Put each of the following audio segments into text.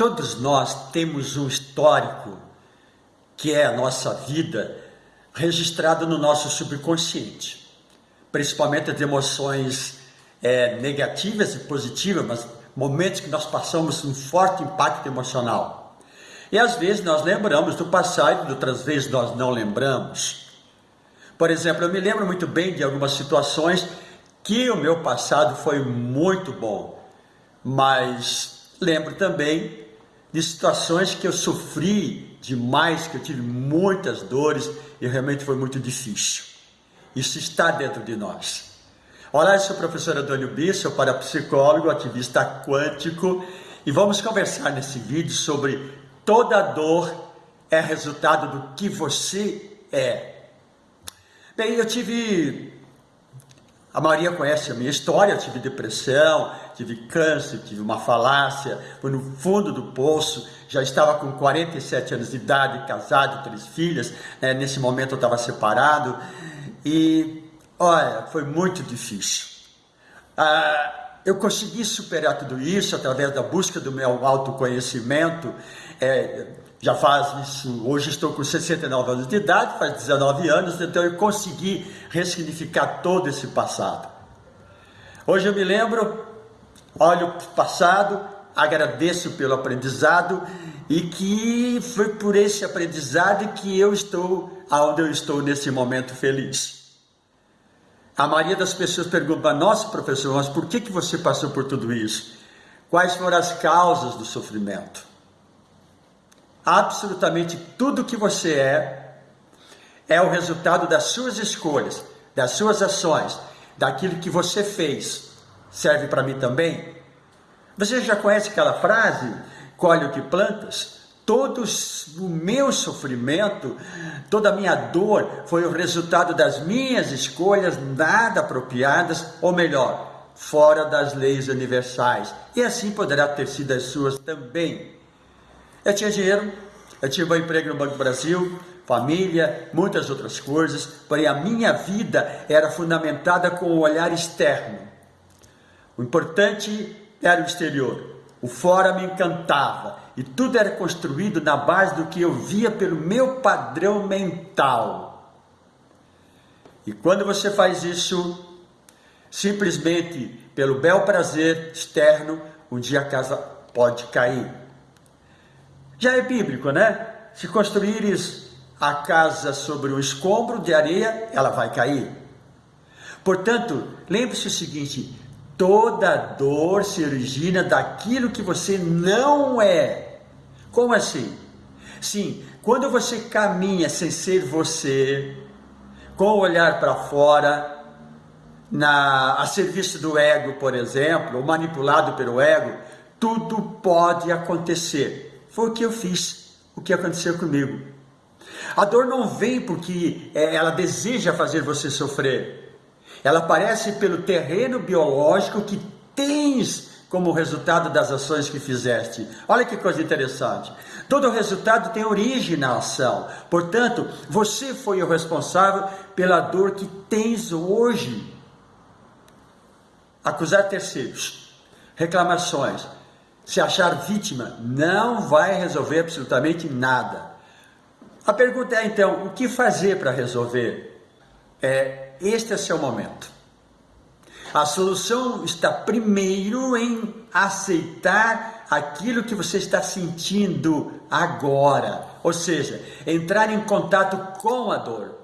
Todos nós temos um histórico que é a nossa vida registrado no nosso subconsciente, principalmente as emoções é, negativas e positivas, mas momentos que nós passamos um forte impacto emocional. E às vezes nós lembramos do passado outras vezes nós não lembramos. Por exemplo, eu me lembro muito bem de algumas situações que o meu passado foi muito bom, mas lembro também de situações que eu sofri demais, que eu tive muitas dores e realmente foi muito difícil. Isso está dentro de nós. Olá, eu sou o professor Antônio Bisso, parapsicólogo, ativista quântico e vamos conversar nesse vídeo sobre toda dor é resultado do que você é. Bem, eu tive a maioria conhece a minha história, eu tive depressão, tive câncer, tive uma falácia, fui no fundo do poço, já estava com 47 anos de idade, casado, três filhas, né? nesse momento eu estava separado, e olha, foi muito difícil. Ah, eu consegui superar tudo isso através da busca do meu autoconhecimento, é, já faz isso, hoje estou com 69 anos de idade, faz 19 anos, então eu consegui ressignificar todo esse passado. Hoje eu me lembro, olho o passado, agradeço pelo aprendizado e que foi por esse aprendizado que eu estou aonde eu estou nesse momento feliz. A maioria das pessoas pergunta, nossa professor, mas por que, que você passou por tudo isso? Quais foram as causas do sofrimento? Absolutamente tudo que você é é o resultado das suas escolhas, das suas ações, daquilo que você fez. Serve para mim também? Você já conhece aquela frase? Colhe o que plantas? Todo o meu sofrimento, toda a minha dor foi o resultado das minhas escolhas nada apropriadas, ou melhor, fora das leis universais. E assim poderá ter sido as suas também. Eu tinha dinheiro, eu tinha um emprego no Banco do Brasil, família, muitas outras coisas, porém a minha vida era fundamentada com o olhar externo. O importante era o exterior, o fora me encantava e tudo era construído na base do que eu via pelo meu padrão mental. E quando você faz isso, simplesmente pelo bel prazer externo, um dia a casa pode cair. Já é bíblico, né? Se construíres a casa sobre um escombro de areia, ela vai cair. Portanto, lembre-se o seguinte: toda dor se origina daquilo que você não é. Como assim? Sim, quando você caminha sem ser você, com o olhar para fora, na, a serviço do ego, por exemplo, ou manipulado pelo ego, tudo pode acontecer. Foi o que eu fiz, o que aconteceu comigo. A dor não vem porque é, ela deseja fazer você sofrer. Ela aparece pelo terreno biológico que tens como resultado das ações que fizeste. Olha que coisa interessante. Todo resultado tem origem na ação. Portanto, você foi o responsável pela dor que tens hoje. Acusar terceiros, reclamações, se achar vítima, não vai resolver absolutamente nada. A pergunta é então, o que fazer para resolver? É, este é seu momento. A solução está primeiro em aceitar aquilo que você está sentindo agora, ou seja, entrar em contato com a dor,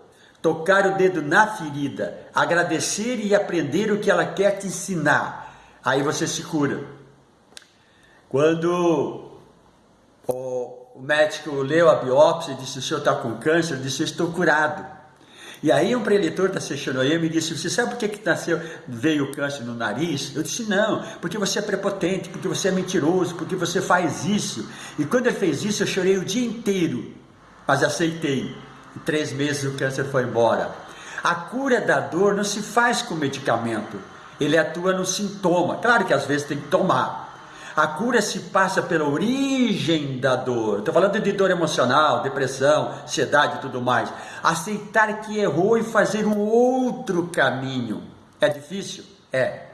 tocar o dedo na ferida, agradecer e aprender o que ela quer te ensinar. Aí você se cura. Quando o médico leu a biópsia e disse, o senhor está com câncer, ele disse, eu estou curado. E aí um preletor da Seixonoye me disse, você sabe por que, que nasceu, veio o câncer no nariz? Eu disse, não, porque você é prepotente, porque você é mentiroso, porque você faz isso. E quando ele fez isso, eu chorei o dia inteiro, mas aceitei. Em três meses o câncer foi embora. A cura da dor não se faz com medicamento, ele atua no sintoma. Claro que às vezes tem que tomar, a cura se passa pela origem da dor. Estou falando de dor emocional, depressão, ansiedade e tudo mais. Aceitar que errou e fazer um outro caminho. É difícil? É.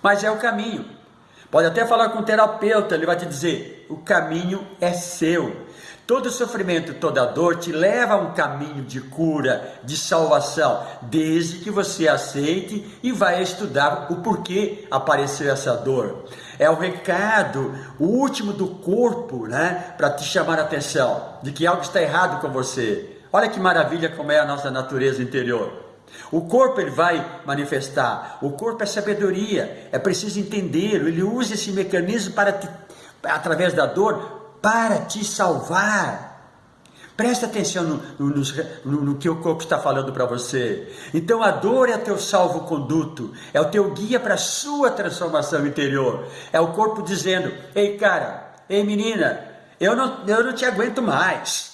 Mas é o caminho. Pode até falar com o terapeuta, ele vai te dizer: o caminho é seu. Todo sofrimento, toda dor te leva a um caminho de cura, de salvação, desde que você aceite e vai estudar o porquê apareceu essa dor. É o recado, o último do corpo, né, para te chamar a atenção de que algo está errado com você. Olha que maravilha como é a nossa natureza interior. O corpo ele vai manifestar, o corpo é sabedoria, é preciso entendê-lo, ele usa esse mecanismo para te, através da dor para te salvar. Presta atenção no, no, no, no, que o corpo está falando para você. Então a dor é teu salvo-conduto, é o teu guia para a sua transformação interior. É o corpo dizendo: Ei, cara, ei, menina, eu não, eu não te aguento mais.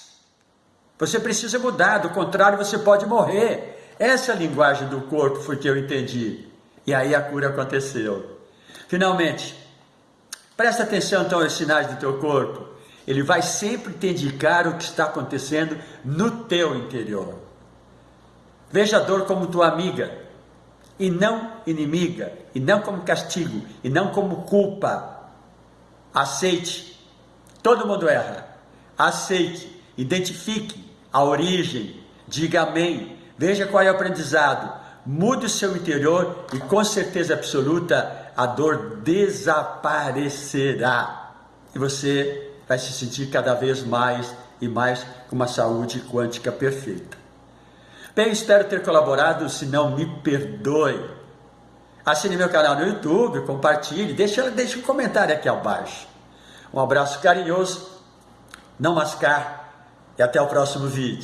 Você precisa mudar, do contrário, você pode morrer. Essa é linguagem do corpo foi que eu entendi. E aí a cura aconteceu. Finalmente, presta atenção então aos sinais do teu corpo ele vai sempre te indicar o que está acontecendo no teu interior. Veja a dor como tua amiga, e não inimiga, e não como castigo, e não como culpa. Aceite, todo mundo erra. Aceite, identifique a origem, diga amém, veja qual é o aprendizado, mude o seu interior e com certeza absoluta a dor desaparecerá. E você vai se sentir cada vez mais e mais com uma saúde quântica perfeita. Bem, espero ter colaborado, se não me perdoe. Assine meu canal no YouTube, compartilhe, deixe, deixe um comentário aqui abaixo. Um abraço carinhoso, não mascar e até o próximo vídeo.